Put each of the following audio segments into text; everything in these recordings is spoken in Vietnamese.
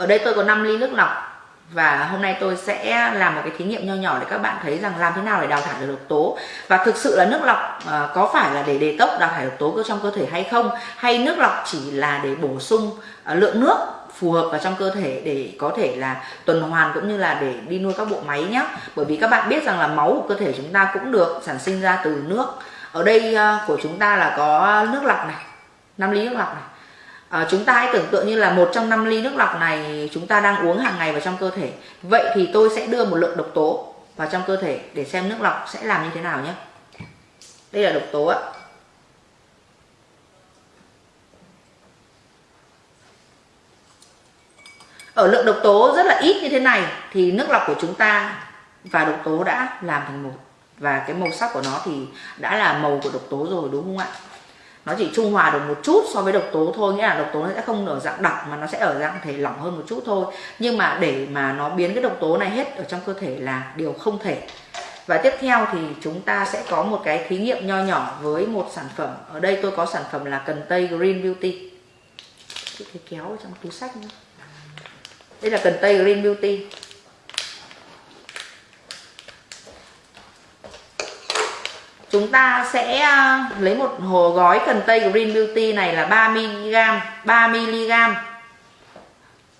ở đây tôi có 5 ly nước lọc và hôm nay tôi sẽ làm một cái thí nghiệm nho nhỏ để các bạn thấy rằng làm thế nào để đào thải được độc tố. Và thực sự là nước lọc ờ, có phải là để đề tốc đào thải độc tố trong cơ thể hay không? Hay nước lọc chỉ là để bổ sung ờ, lượng nước phù hợp vào trong cơ thể để có thể là tuần hoàn cũng như là để đi nuôi các bộ máy nhé bởi vì các bạn biết rằng là máu của cơ thể chúng ta cũng được sản sinh ra từ nước. Ở đây ờ, của chúng ta là có nước lọc này 5 ly nước lọc này à, chúng ta hãy tưởng tượng như là một trong năm ly nước lọc này chúng ta đang uống hàng ngày vào trong cơ thể. Vậy thì tôi sẽ đưa một lượng độc tố vào trong cơ thể để xem nước lọc sẽ làm như thế nào nhé. Đây là độc tố ạ. Ở lượng độc tố rất là ít như thế này thì nước lọc của chúng ta và độc tố đã làm thành một và cái màu sắc của nó thì đã là màu của độc tố rồi đúng không ạ? Nó chỉ trung hòa được một chút so với độc tố thôi, nghĩa là độc tố nó sẽ không ở dạng đặc mà nó sẽ ở dạng thể lỏng hơn một chút thôi. Nhưng mà để mà nó biến cái độc tố này hết ở trong cơ thể là điều không thể. Và tiếp theo thì chúng ta sẽ có một cái thí nghiệm nho nhỏ với một sản phẩm. Ở đây tôi có sản phẩm là cần tây green beauty. Cái kéo ở trong túi sách nữa đây là cần tây green beauty. Chúng ta sẽ à, lấy một hồ gói cần tây Green Beauty này là 3 mg 3 mg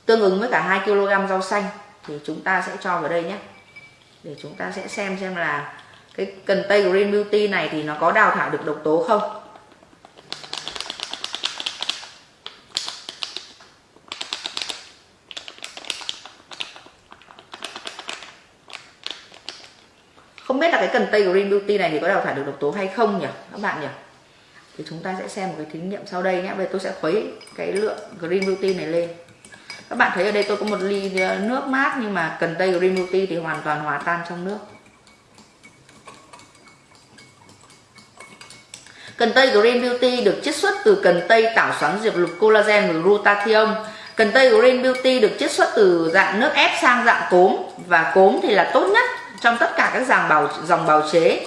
tương ứng với cả 2 kg rau xanh. Thì chúng ta sẽ cho vào đây nhé. Để chúng ta sẽ xem xem là cái cần tây Green Beauty này thì nó có đào thải được độc tố không. Biết là cái cần tây green beauty này thì có đào thải được độc tố hay không nhỉ, các bạn nhỉ? Thì chúng ta sẽ xem một cái thí nghiệm sau đây nhé. Bây giờ tôi sẽ khuấy cái lượng green beauty này lên. Các bạn thấy ở đây tôi có một ly ờ, nước mát nhưng mà cần tây green beauty thì hoàn toàn hòa tan trong nước. Cần tây Green Beauty được chiết xuất từ cần tây tảo xoắn diệp lục collagen và glutathione. Cần tây Green Beauty được chiết xuất từ dạng nước ép sang dạng cốm. Và cốm thì là tốt nhất trong tất cả các dòng bào dòng bào chế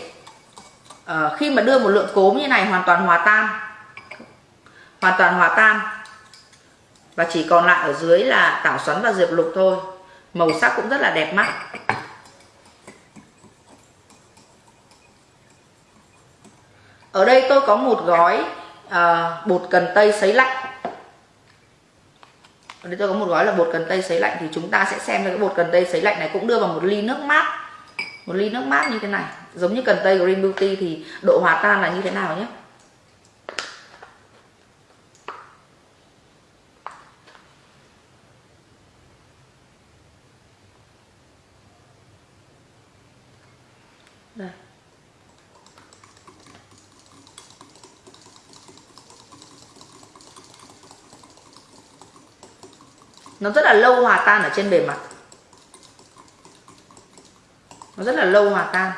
à, khi mà đưa một lượng cốm như này hoàn toàn hòa tan hoàn toàn hòa tan và chỉ còn lại ở dưới là tảo xoắn và diệp lục thôi. Màu sắc cũng rất là đẹp mắt. Ở đây tôi có một gói à, bột cần tây sấy lạnh. Ở đây tôi có một gói là bột cần tây sấy lạnh thì chúng ta sẽ xem cái bột cần tây sấy lạnh này cũng đưa vào một ly nước mát một ly nước mát như thế này. Giống như cần tây green beauty thì độ hòa tan là như thế nào nhé? Đây. Nó rất là lâu hòa tan ở trên bề mặt nó rất là lâu hòa tan.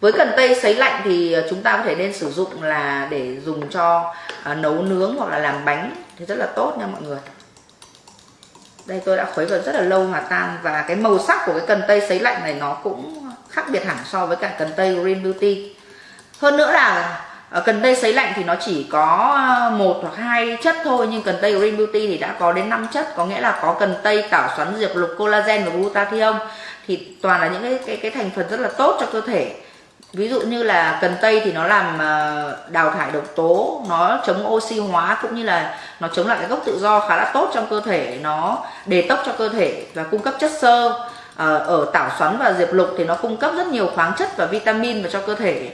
Với cần tây sấy lạnh thì ờ, chúng ta có thể nên sử dụng là để dùng cho à, nấu nướng hoặc là làm bánh thì rất là tốt nha mọi người. Đây tôi đã khuấy vào rất là lâu hòa tan và cái màu sắc của cái cần tây sấy lạnh này nó cũng khác biệt hẳn so với cả cần tây green beauty. Hơn nữa là Ờ, cần tây sấy lạnh thì nó chỉ có ờ, một hoặc hai chất thôi, nhưng cần tây green beauty thì đã có đến 5 chất, có nghĩa là có cần tây tảo xoắn, diệp, lục, collagen và glutathione. Thì toàn là những cái cái cái thành phần rất là tốt cho cơ thể. Ví dụ như là cần tây thì nó làm ờ, đào thải độc tố, nó chống oxy hóa, cũng như là nó chống lại cái gốc tự do khá là tốt trong cơ thể. Nó đề tốc cho cơ thể và cung cấp chất xơ. Ở tảo xoắn và diệp lục thì nó cung cấp rất nhiều khoáng chất và vitamin vào cho cơ thể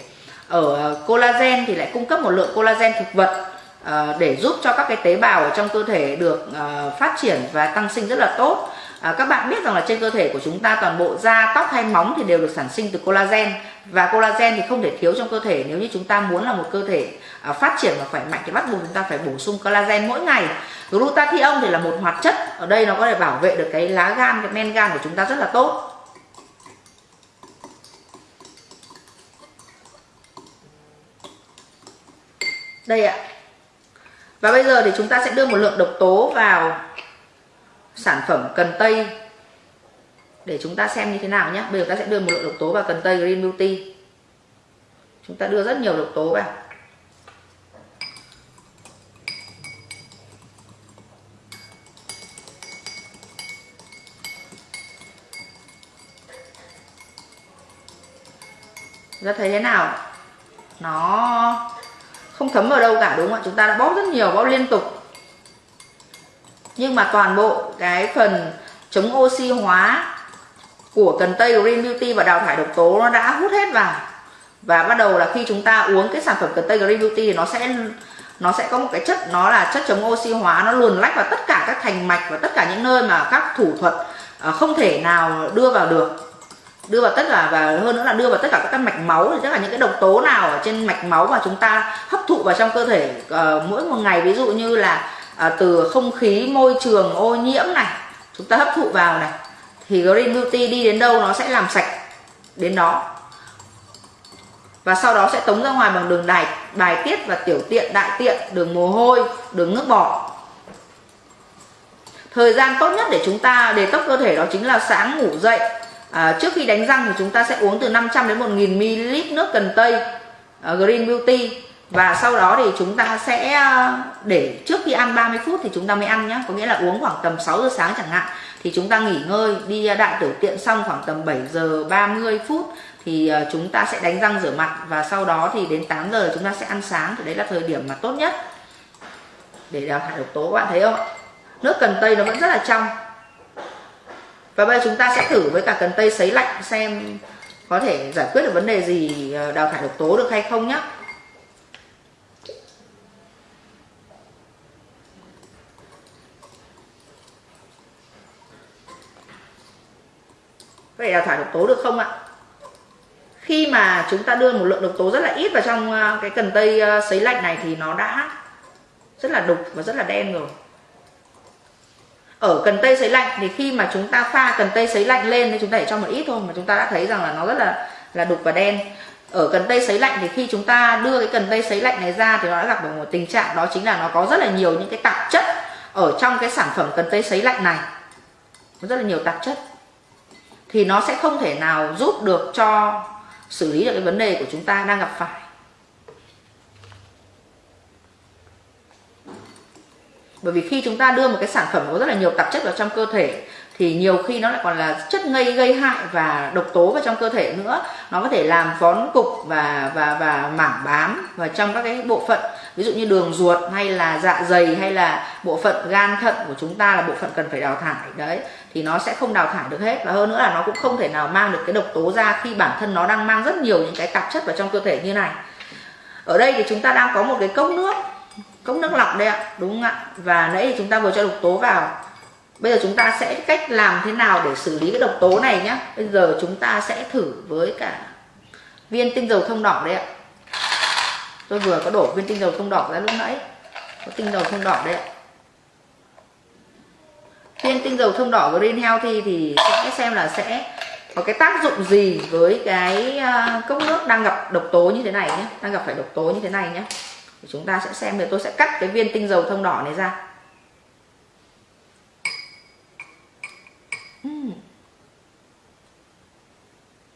ở ờ, collagen thì lại cung cấp một lượng collagen thực vật ờ, để giúp cho các cái tế bào ở trong cơ thể được ờ, phát triển và tăng sinh rất là tốt. À, các bạn biết rằng là trên cơ thể của chúng ta toàn bộ da tóc hay móng thì đều được sản sinh từ collagen. Và collagen thì không thể thiếu trong cơ thể. Nếu như chúng ta muốn là một cơ thể à, phát triển và khỏe mạnh thì bắt buộc chúng ta phải bổ sung collagen mỗi ngày. Glutathione thì là một hoạt chất. Ở đây nó có thể bảo vệ được cái lá gan cái men gan của chúng ta rất là tốt. đây ạ. Và bây giờ thì chúng ta sẽ đưa một lượng độc tố vào sản phẩm cần tây. Để chúng ta xem như thế nào nhé. Bây giờ ta sẽ đưa một lượng độc tố vào cần tây green beauty. Chúng ta đưa rất nhiều độc tố vào. Ra thấy thế nào? Nó không thấm vào đâu cả, đúng không ạ? Chúng ta đã bóp rất nhiều, bóp liên tục. Nhưng mà toàn bộ cái phần chống oxy hóa của cần tây Green Beauty và đào thải độc tố nó đã hút hết vào. Và bắt đầu là khi chúng ta uống cái sản phẩm cần tây Green Beauty thì nó sẽ nó sẽ có một cái chất, nó là chất chống oxy hóa, nó luồn lách vào tất cả các thành mạch và tất cả những nơi mà các thủ thuật à, không thể nào đưa vào được đưa vào tất cả và hơn nữa là đưa vào tất cả các mạch máu thì tất cả những cái độc tố nào ở trên mạch máu mà chúng ta hấp thụ vào trong cơ thể uh, mỗi một ngày ví dụ như là uh, từ không khí môi trường ô nhiễm này chúng ta hấp thụ vào này thì Green Beauty đi đến đâu nó sẽ làm sạch đến đó. Và sau đó sẽ tống ra ngoài bằng đường đài bài tiết và tiểu tiện đại tiện đường mồ hôi đường nước bọt. Thời gian tốt nhất để chúng ta để tốc cơ thể đó chính là sáng ngủ dậy à, trước khi đánh răng thì chúng ta sẽ uống từ 500 đến 1000 ml nước cần tây uh, Green Beauty. Và sau đó thì chúng ta sẽ ờ, để trước khi ăn 30 phút thì chúng ta mới ăn nhé có nghĩa là uống khoảng tầm 6 giờ sáng chẳng hạn. Thì chúng ta nghỉ ngơi đi đại tiểu tiện xong khoảng tầm 7 giờ 30 phút thì ờ, chúng ta sẽ đánh răng rửa mặt. Và sau đó thì đến 8 giờ chúng ta sẽ ăn sáng. Thì đấy là thời điểm mà tốt nhất. Để đào thải độc tố các bạn thấy không nước cần tây nó vẫn rất là trong và bây giờ chúng ta sẽ thử với cả cần tây sấy lạnh xem có thể giải quyết được vấn đề gì ờ, đào thải độc tố được hay không nhé vậy đào thải độc tố được không ạ? Khi mà chúng ta đưa một lượng độc tố rất là ít vào trong ờ, cái cần tây ờ, sấy lạnh này thì nó đã rất là đục và rất là đen rồi ở cần tây sấy lạnh thì khi mà chúng ta pha cần tây sấy lạnh lên thì chúng ta để cho một ít thôi, mà chúng ta đã thấy rằng là nó rất là là đục và đen. Ở cần tây sấy lạnh thì khi chúng ta đưa cái cần tây sấy lạnh này ra thì nó đã gặp được một tình trạng, đó chính là nó có rất là nhiều những cái tạp chất ở trong cái sản phẩm cần tây sấy lạnh này. Có rất là nhiều tạp chất. Thì nó sẽ không thể nào giúp được cho xử lý được cái vấn đề của chúng ta đang gặp phải. Bởi vì khi chúng ta đưa một cái sản phẩm có rất là nhiều tạp chất vào trong cơ thể, thì nhiều khi nó lại còn là chất gây gây hại và độc tố vào trong cơ thể nữa. Nó có thể làm vón cục và và và mảng bám vào trong các cái bộ phận, ví dụ như đường ruột hay là dạ dày hay là bộ phận gan thận của chúng ta là bộ phận cần phải đào thải. Đấy, thì nó sẽ không đào thải được hết. Và hơn nữa là nó cũng không thể nào mang được cái độc tố ra khi bản thân nó đang mang rất nhiều những cái tạp chất vào trong cơ thể như này. Ở đây thì chúng ta đang có một cái cốc nước cốc nước lọc đây ạ, đúng không ạ? Và nãy thì chúng ta vừa cho độc tố vào. Bây giờ chúng ta sẽ cách làm thế nào để xử lý cái độc tố này nhé bây giờ chúng ta sẽ thử với cả viên tinh dầu thông đỏ đây ạ. Tôi vừa có đổ viên tinh dầu thông đỏ ra lúc nãy. Có tinh dầu thông đỏ đây ạ. Viên tinh dầu thông đỏ green healthy thì sẽ xem là sẽ có cái tác dụng gì với cái à, cốc nước đang gặp độc tố như thế này nhé đang gặp phải độc tố như thế này nhé chúng ta sẽ xem thì tôi sẽ cắt cái viên tinh dầu thông đỏ này ra.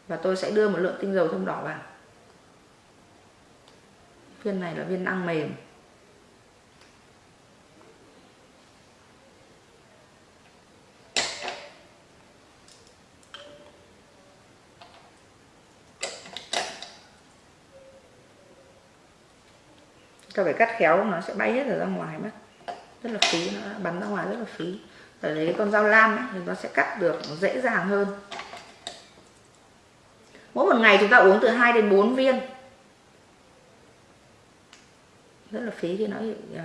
Và tôi sẽ đưa một lượng tinh dầu thông đỏ vào. Viên này là viên ăn mềm ta phải cắt khéo nó sẽ bay hết ra ngoài mất. Rất là phí nó bắn ra ngoài rất là phí. Phải lấy con dao lam ấy, thì nó sẽ cắt được dễ dàng hơn. Mỗi một ngày chúng ta uống từ 2 đến 4 viên. Rất là phí khi nó bị uh,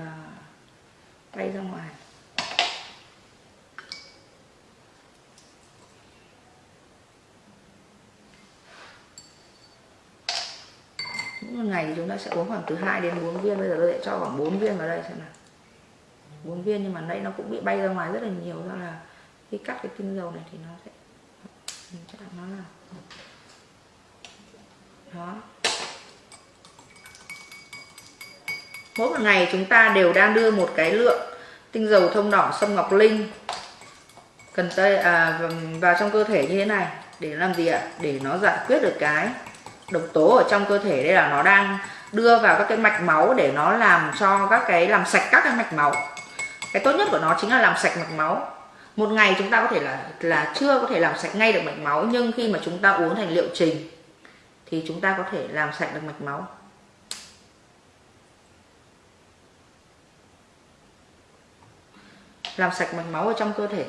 bay ra ngoài. Mỗi ngày thì chúng ta sẽ uống khoảng từ 2 đến 4 viên bây giờ tôi sẽ cho khoảng 4 viên vào đây xem nào. 4 viên nhưng mà nãy nó cũng bị bay ra ngoài rất là nhiều do là khi cắt cái tinh dầu này thì nó sẽ nó là đó. Mỗi một ngày chúng ta đều đang đưa một cái lượng tinh dầu thông đỏ sâm ngọc linh cần tây à, vào trong cơ thể như thế này để làm gì ạ? Để nó giải quyết được cái độc tố ở trong cơ thể, đây là nó đang đưa vào các cái mạch máu để nó làm cho các cái, làm sạch các cái mạch máu. Cái tốt nhất của nó chính là làm sạch mạch máu. Một ngày chúng ta có thể là là chưa có thể làm sạch ngay được mạch máu, nhưng khi mà chúng ta uống thành liệu trình thì chúng ta có thể làm sạch được mạch máu. Làm sạch mạch máu ở trong cơ thể.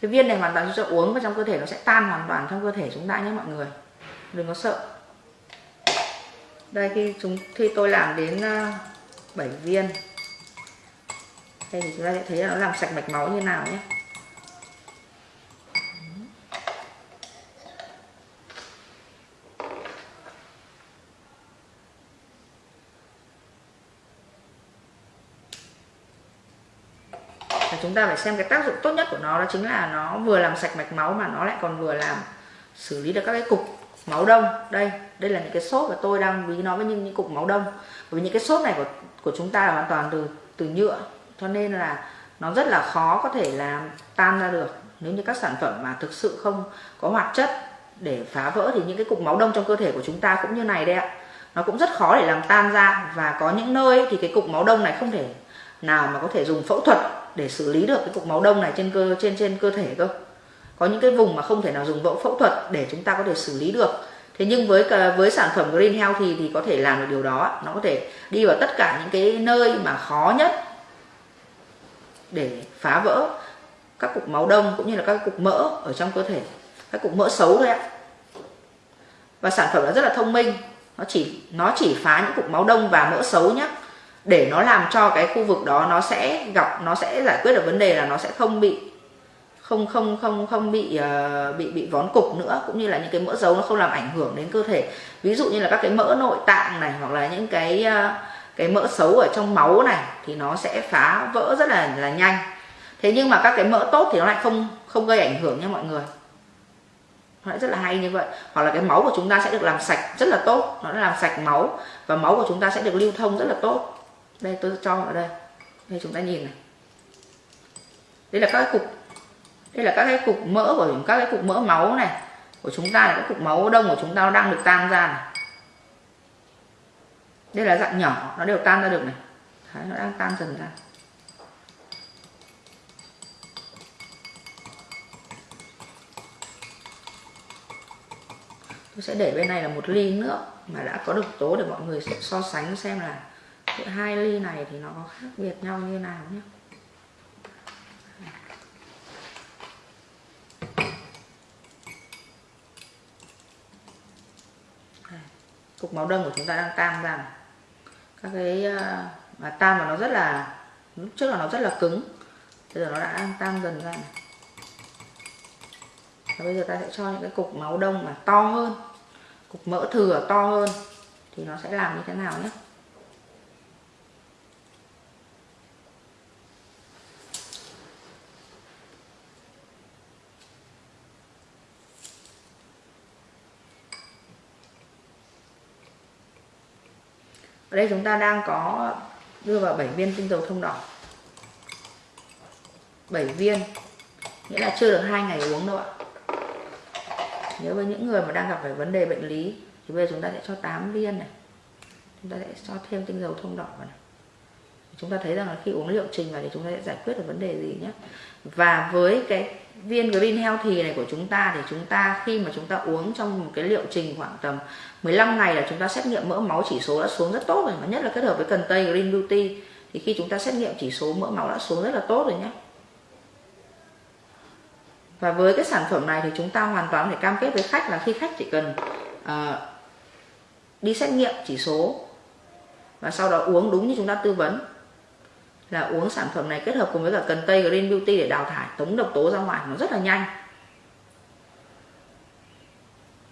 Cái viên này hoàn toàn chúng ta uống vào trong cơ thể nó sẽ tan hoàn toàn trong cơ thể chúng ta nhé mọi người. Đừng có sợ. Đây, khi chúng, khi tôi làm đến ờ, 7 viên, đây thì chúng ta sẽ thấy là nó làm sạch mạch máu như nào nhé chúng ta phải xem cái tác dụng tốt nhất của nó đó chính là nó vừa làm sạch mạch máu mà nó lại còn vừa làm xử lý được các cái cục máu đông. Đây đây là những cái xốp mà tôi đang ví nó với những, những cục máu đông. Bởi vì những cái xốp này của của chúng ta là hoàn toàn từ từ nhựa cho nên là nó rất là khó có thể làm tan ra được. Nếu như các sản phẩm mà thực sự không có hoạt chất để phá vỡ thì những cái cục máu đông trong cơ thể của chúng ta cũng như này đây ạ. Nó cũng rất khó để làm tan ra và có những nơi thì cái cục máu đông này không thể nào mà có thể dùng phẫu thuật để xử lý được cái cục máu đông này trên cơ, trên trên cơ thể cơ. Có những cái vùng mà không thể nào dùng vẫu phẫu thuật để chúng ta có thể xử lý được. Thế nhưng với với sản phẩm green health thì thì có thể làm được điều đó. Nó có thể đi vào tất cả những cái nơi mà khó nhất để phá vỡ các cục máu đông cũng như là các cục mỡ ở trong cơ thể, các cục mỡ xấu thôi ạ. Và sản phẩm nó rất là thông minh. Nó chỉ nó chỉ phá những cục máu đông và mỡ xấu nhé để nó làm cho cái khu vực đó nó sẽ gặp nó sẽ giải quyết được vấn đề là nó sẽ không bị không không không không bị uh, bị bị vón cục nữa cũng như là những cái mỡ dấu nó không làm ảnh hưởng đến cơ thể. Ví dụ như là các cái mỡ nội tạng này hoặc là những cái uh, cái mỡ xấu ở trong máu này thì nó sẽ phá vỡ rất là là nhanh. Thế nhưng mà các cái mỡ tốt thì nó lại không không gây ảnh hưởng nha mọi người. Nó lại rất là hay như vậy. Hoặc là cái máu của chúng ta sẽ được làm sạch rất là tốt nó làm sạch máu và máu của chúng ta sẽ được lưu thông rất là tốt đây tôi cho ở đây. Đây chúng ta nhìn này. Đây là các cái cục đây là các cái cục mỡ của các cái cục mỡ máu này của chúng ta là các cục máu đông của chúng ta đang được tan ra này. Đây là dạng nhỏ nó đều tan ra được này. Đấy, nó đang tan dần ra. Tôi sẽ để bên này là một ly nước mà đã có độc tố để mọi người so sánh xem là hai ly này thì nó có khác biệt nhau như nào nhé. Cục máu đông của chúng ta đang tan ra này. các cái ờ, mà tan mà nó rất là lúc trước là nó rất là cứng bây giờ nó đã đang tan dần ra này. Và bây giờ ta sẽ cho những cái cục máu đông mà to hơn cục mỡ thừa to hơn thì nó sẽ làm như thế nào nhé ở đây chúng ta đang có đưa vào 7 viên tinh dầu thông đỏ. 7 viên, nghĩa là chưa được hai ngày uống đâu ạ. Nếu với những người mà đang gặp phải vấn đề bệnh lý, thì bây giờ chúng ta sẽ cho 8 viên này. Chúng ta sẽ cho thêm tinh dầu thông đỏ vào này chúng ta thấy rằng là khi uống liệu trình vào thì chúng ta sẽ giải quyết được vấn đề gì nhé. Và với cái viên green healthy này của chúng ta thì chúng ta khi mà chúng ta uống trong một cái liệu trình khoảng tầm 15 ngày là chúng ta xét nghiệm mỡ máu chỉ số đã xuống rất tốt rồi mà nhất là kết hợp với cần tây green beauty thì khi chúng ta xét nghiệm chỉ số mỡ máu đã xuống rất là tốt rồi nhé. Và với cái sản phẩm này thì chúng ta hoàn toàn phải cam kết với khách là khi khách chỉ cần uh, đi xét nghiệm chỉ số và sau đó uống đúng như chúng ta tư vấn là uống sản phẩm này kết hợp cùng với cả cần tây green beauty để đào thải, tống độc tố ra ngoài, nó rất là nhanh.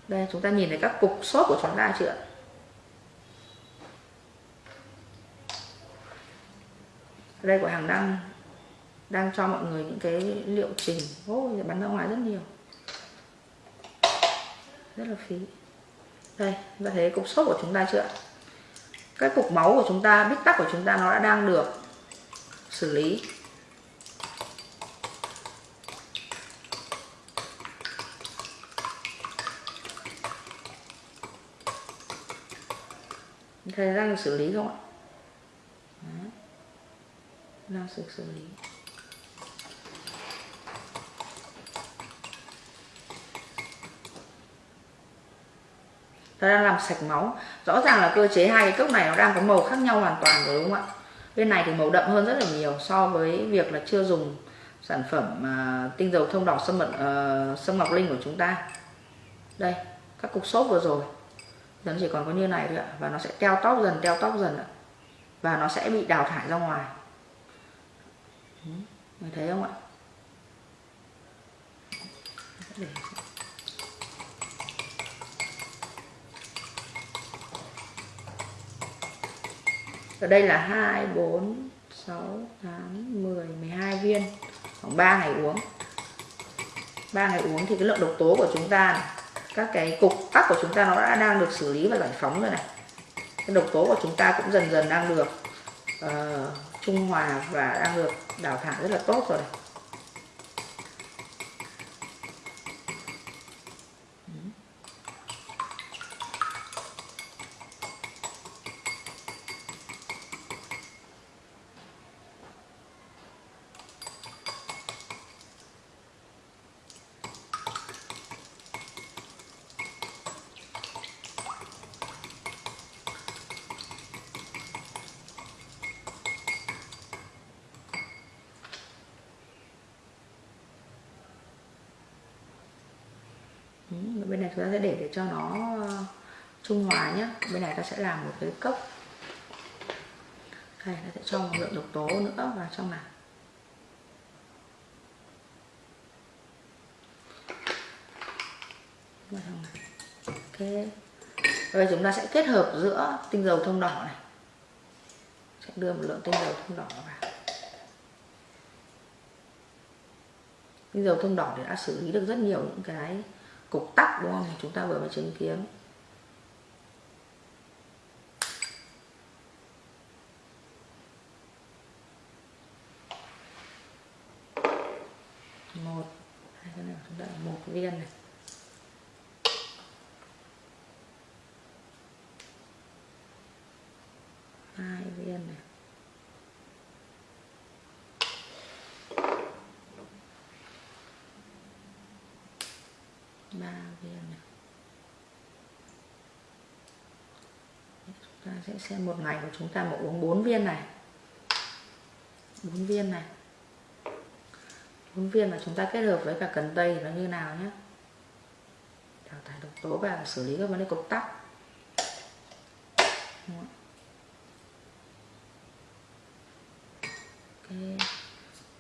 Đây, chúng ta nhìn thấy các cục sốt của chúng ta chưa đây của hàng đang đang cho mọi người những cái liệu trình. Ôi bắn ra ngoài rất nhiều. Rất là phí. Đây, chúng ta thấy cục sốt của chúng ta chưa cái cục máu của chúng ta, bít tắc của chúng ta nó đã đang được xử lý. Thấy đang xử lý không ạ? Răng đang xử lý. Nó đang làm sạch máu. Rõ ràng là cơ chế hai cái cốc này nó đang có màu khác nhau hoàn toàn rồi đúng không ạ? Bên này thì màu đậm hơn rất là nhiều so với việc là chưa dùng sản phẩm uh, tinh dầu thông đỏ sâm mật uh, ờ, sâm ngọc linh của chúng ta. Đây các cục xốp vừa rồi. Dần chỉ còn có như này thôi ạ. Và nó sẽ teo tóc dần teo tóc dần ạ. Và nó sẽ bị đào thải ra ngoài. Người thấy không ạ? Để ở đây là 2 4 6 8 10 12 viên. Khoảng 3 ngày uống. 3 ngày uống thì cái lượng độc tố của chúng ta này, các cái cục tắc của chúng ta nó đã đang được xử lý và giải phóng rồi này. Cái độc tố của chúng ta cũng dần dần đang được uh, trung hòa và đang được đào thải rất là tốt rồi này. Bên này chúng ta sẽ để để cho nó ờ, trung hòa nhé bên này ta sẽ làm một cái cốc. Đây, ta sẽ cho một lượng độc tố nữa vào trong này. Vào trong này. Ok. Bây chúng ta sẽ kết hợp giữa tinh dầu thông đỏ này. Sẽ đưa một lượng tinh dầu thông đỏ vào. Tinh dầu thông đỏ thì đã xử lý được rất nhiều những cái cục tắc đúng không? Chúng ta vừa mới chứng kiến. Một, hai, cái này chúng ta một viên này. Hai viên này. Ba viên này. Chúng ta sẽ xem một ngày của chúng ta mà uống 4 viên này. 4 viên này. 4 viên mà chúng ta kết hợp với cả cần tây nó như nào nhé? Đào thải độc tố và xử lý các vấn đề cục tắc okay.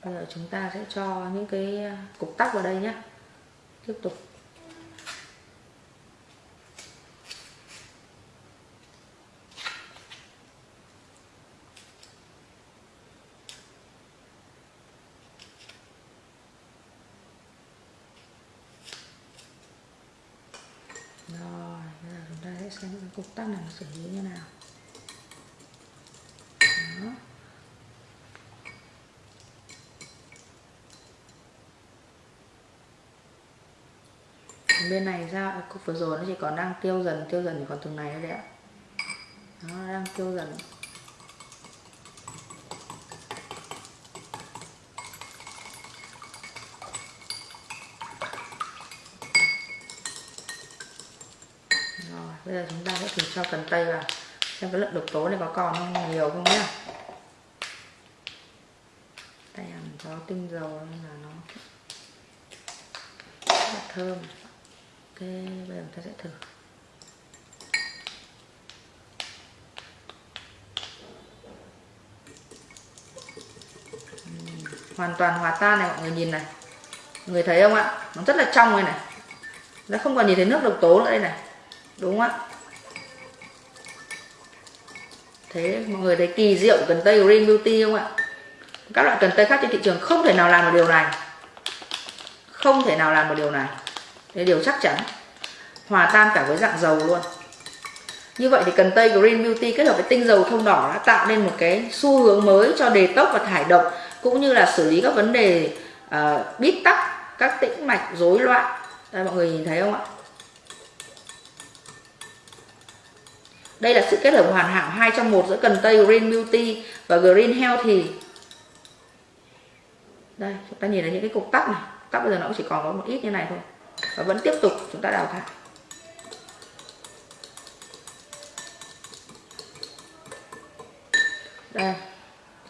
bây giờ chúng ta sẽ cho những cái cục tắc vào đây nhé. Tiếp tục rồi bây giờ chúng ta sẽ xem cái cục tắc này xử lý như nào. Đó. Bên này ra à, cục vừa rồi nó chỉ còn đang tiêu dần tiêu dần chỉ còn từng này thôi đấy ạ. Nó đang tiêu dần rồi bây giờ chúng ta sẽ thử cho cần tây vào. Xem cái lượng độc tố này có còn không? Nhiều không nhá? Tay ăn có tinh dầu nên là nó rất là thơm. Ok, bây giờ ta sẽ thử. Hoàn toàn hòa tan này mọi người nhìn này. Người thấy không ạ? Nó rất là trong đây này. Nó không còn nhìn thấy nước độc tố nữa đây này đúng không ạ. Thế mọi người thấy kỳ diệu cần tây green beauty không ạ? Các loại cần tây khác trên thị trường không thể nào làm được điều này. Không thể nào làm được điều này. Đây điều chắc chắn. Hòa tan cả với dạng dầu luôn. Như vậy thì cần tây Green Beauty kết hợp với tinh dầu thông đỏ đã tạo nên một cái xu hướng mới cho đề tốc và thải độc cũng như là xử lý các vấn đề uh, bít tắc các tĩnh mạch rối loạn. Đây mọi người nhìn thấy không ạ? Đây là sự kết hợp hoàn hảo hai trong một giữa cần tây Green Beauty và Green Healthy. Đây, chúng ta nhìn thấy những cái cục tắc này. Tắc bây giờ nó cũng chỉ còn có một ít như này thôi. Và vẫn tiếp tục chúng ta đào thải. Đây,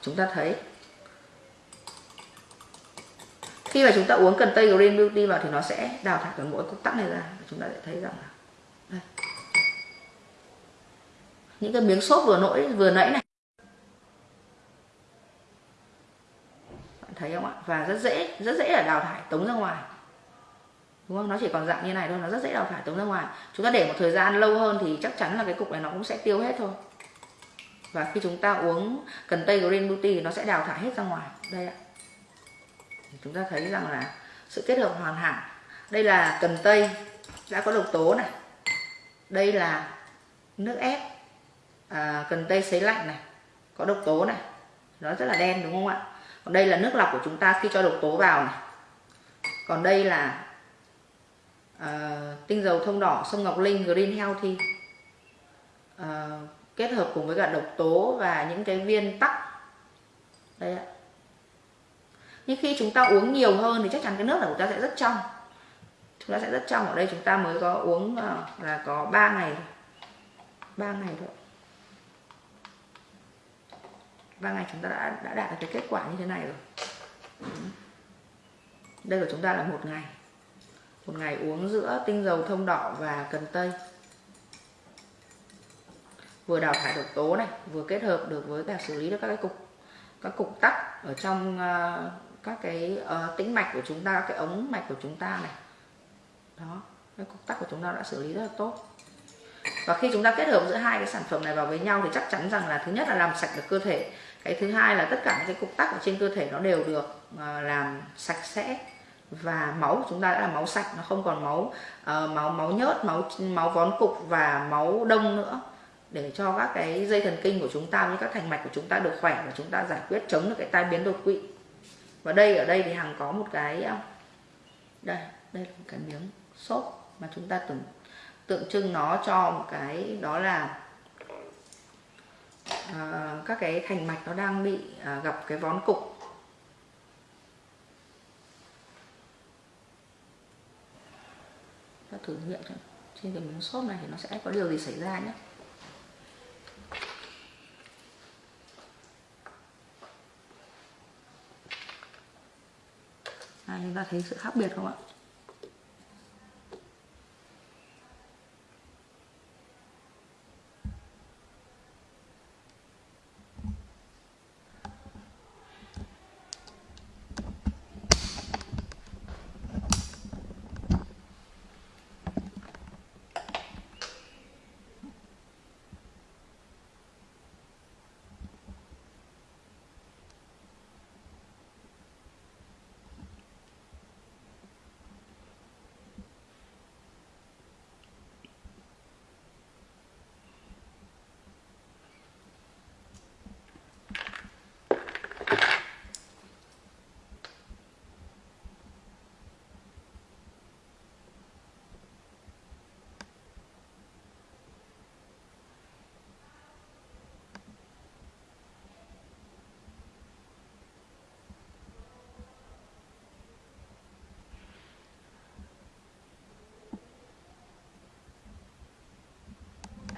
chúng ta thấy. Khi mà chúng ta uống cần tây green beauty vào thì nó sẽ đào thải toàn bộ cục tắc này ra. Chúng ta sẽ thấy rằng là, đây những cái miếng xốp vừa nỗi, vừa nãy này. Bạn thấy không ạ? Và rất dễ rất dễ là đào thải tống ra ngoài. Đúng không? Nó chỉ còn dạng như này thôi, nó rất dễ đào thải tống ra ngoài. Chúng ta để một thời gian lâu hơn thì chắc chắn là cái cục này nó cũng sẽ tiêu hết thôi. Và khi chúng ta uống, cần tây green beauty thì nó sẽ đào thải hết ra ngoài. Đây ạ. Chúng ta thấy rằng là sự kết hợp hoàn hảo. Đây là cần tây, đã có độc tố này. Đây là nước ép à, cần tây sấy lạnh này có độc tố này. Nó rất là đen đúng không ạ? Còn đây là nước lọc của chúng ta khi cho độc tố vào này. Còn đây là à, tinh dầu thông đỏ sông ngọc linh green healthy. À, kết hợp cùng với cả độc tố và những cái viên tắc. Đây ạ. Nhưng khi chúng ta uống nhiều hơn thì chắc chắn cái nước của chúng ta sẽ rất trong. Chúng ta sẽ rất trong. Ở đây chúng ta mới có uống ờ, là có 3 ngày 3 ngày thôi. 3 ngày chúng ta đã, đã đạt được cái kết quả như thế này rồi. Ừ. Đây của chúng ta là một ngày. Một ngày uống giữa tinh dầu thông đỏ và cần tây. Vừa đào thải độc tố này vừa kết hợp được với cả xử lý được các cái cục các cục tắc ở trong uh, các cái uh, tĩnh mạch của chúng ta các cái ống mạch của chúng ta này. Đó cái cục tắc của chúng ta đã xử lý rất là tốt và khi chúng ta kết hợp giữa hai cái sản phẩm này vào với nhau thì chắc chắn rằng là thứ nhất là làm sạch được cơ thể. Cái thứ hai là tất cả những cái cục tắc ở trên cơ thể nó đều được ờ, làm sạch sẽ. Và máu của chúng ta đã là máu sạch nó không còn máu uh, máu máu nhớt máu máu vón cục và máu đông nữa. Để cho các cái dây thần kinh của chúng ta với các thành mạch của chúng ta được khỏe và chúng ta giải quyết chống được cái tai biến đột quỵ. Và đây ở đây thì hằng có một cái ờ, đây đây là một cái miếng xốp mà chúng ta từng tượng trưng nó cho một cái đó là à, các cái thành mạch nó đang bị à, gặp cái vón cục. Ta thử nghiệm trên cái miếng xốp này thì nó sẽ có điều gì xảy ra nhé. À, chúng ta thấy sự khác biệt không ạ?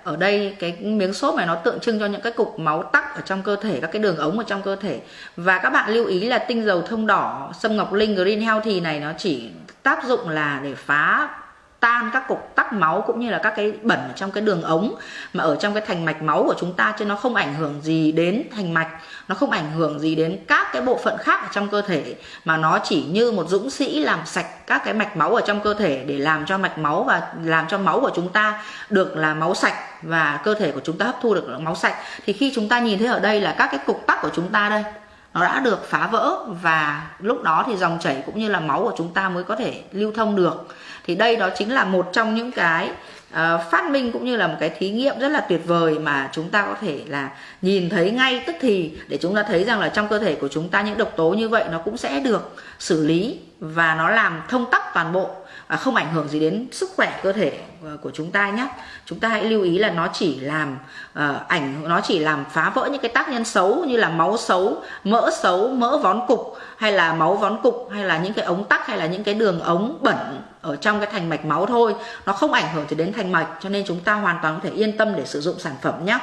Ở đây cái miếng xốp này nó tượng trưng cho những cái cục máu tắc ở trong cơ thể, các cái đường ống ở trong cơ thể. Và các bạn lưu ý là tinh dầu thông đỏ sâm ngọc linh, green healthy này nó chỉ tác dụng là để phá tan các cục tắc máu cũng như là các cái bẩn ở trong cái đường ống mà ở trong cái thành mạch máu của chúng ta chứ nó không ảnh hưởng gì đến thành mạch, nó không ảnh hưởng gì đến các cái bộ phận khác ở trong cơ thể mà nó chỉ như một dũng sĩ làm sạch các cái mạch máu ở trong cơ thể để làm cho mạch máu và làm cho máu của chúng ta được là máu sạch và cơ thể của chúng ta hấp thu được máu sạch. Thì khi chúng ta nhìn thấy ở đây là các cái cục tắc của chúng ta đây, nó đã được phá vỡ và lúc đó thì dòng chảy cũng như là máu của chúng ta mới có thể lưu thông được. Thì đây đó chính là một trong những cái uh, phát minh cũng như là một cái thí nghiệm rất là tuyệt vời mà chúng ta có thể là nhìn thấy ngay tức thì để chúng ta thấy rằng là trong cơ thể của chúng ta những độc tố như vậy nó cũng sẽ được xử lý và nó làm thông tắc toàn bộ. À, không ảnh hưởng gì đến sức khỏe cơ thể à, của chúng ta nhé. Chúng ta hãy lưu ý là nó chỉ làm uh, ảnh nó chỉ làm phá vỡ những cái tác nhân xấu như là máu xấu mỡ xấu mỡ vón cục hay là máu vón cục hay là những cái ống tắc hay là những cái đường ống bẩn ở trong cái thành mạch máu thôi. Nó không ảnh hưởng gì đến thành mạch cho nên chúng ta hoàn toàn có thể yên tâm để sử dụng sản phẩm nhé.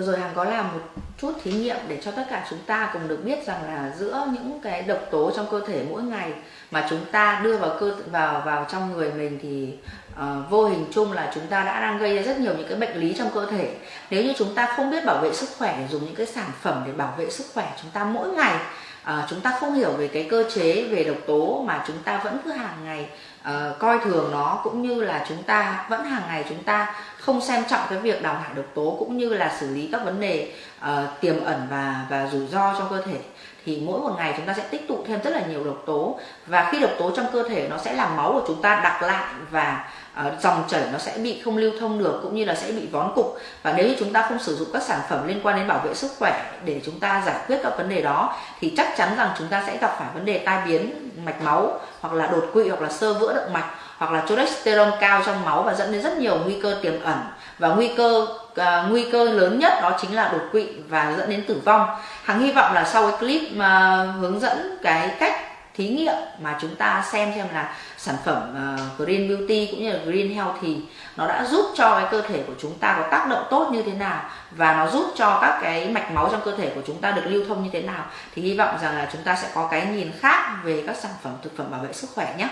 Vừa rồi Hằng có làm một chút thí nghiệm để cho tất cả chúng ta cùng được biết rằng là giữa những cái độc tố trong cơ thể mỗi ngày mà chúng ta đưa vào cơ vào vào trong người mình thì uh, vô hình chung là chúng ta đã đang gây ra rất nhiều những cái bệnh lý trong cơ thể. Nếu như chúng ta không biết bảo vệ sức khỏe để dùng những cái sản phẩm để bảo vệ sức khỏe chúng ta mỗi ngày uh, chúng ta không hiểu về cái cơ chế về độc tố mà chúng ta vẫn cứ hàng ngày uh, coi thường nó cũng như là chúng ta vẫn hàng ngày chúng ta không xem trọng cái việc đào thải độc tố cũng như là xử lý các vấn đề uh, tiềm ẩn và và rủi ro trong cơ thể thì mỗi một ngày chúng ta sẽ tích tụ thêm rất là nhiều độc tố. Và khi độc tố trong cơ thể nó sẽ làm máu của chúng ta đặc lại và uh, dòng chảy nó sẽ bị không lưu thông được cũng như là sẽ bị vón cục. Và nếu như chúng ta không sử dụng các sản phẩm liên quan đến bảo vệ sức khỏe để chúng ta giải quyết các vấn đề đó thì chắc chắn rằng chúng ta sẽ gặp phải vấn đề tai biến mạch máu hoặc là đột quỵ hoặc là sơ vữa động mạch hoặc là cholesterol cao trong máu và dẫn đến rất nhiều nguy cơ tiềm ẩn. Và nguy cơ uh, nguy cơ lớn nhất đó chính là đột quỵ và dẫn đến tử vong. Hằng hy vọng là sau cái clip mà hướng dẫn cái cách thí nghiệm mà chúng ta xem xem là sản phẩm uh, Green Beauty cũng như là Green Health thì nó đã giúp cho cái cơ thể của chúng ta có tác động tốt như thế nào và nó giúp cho các cái mạch máu trong cơ thể của chúng ta được lưu thông như thế nào. Thì hy vọng rằng là chúng ta sẽ có cái nhìn khác về các sản phẩm thực phẩm bảo vệ sức khỏe nhé.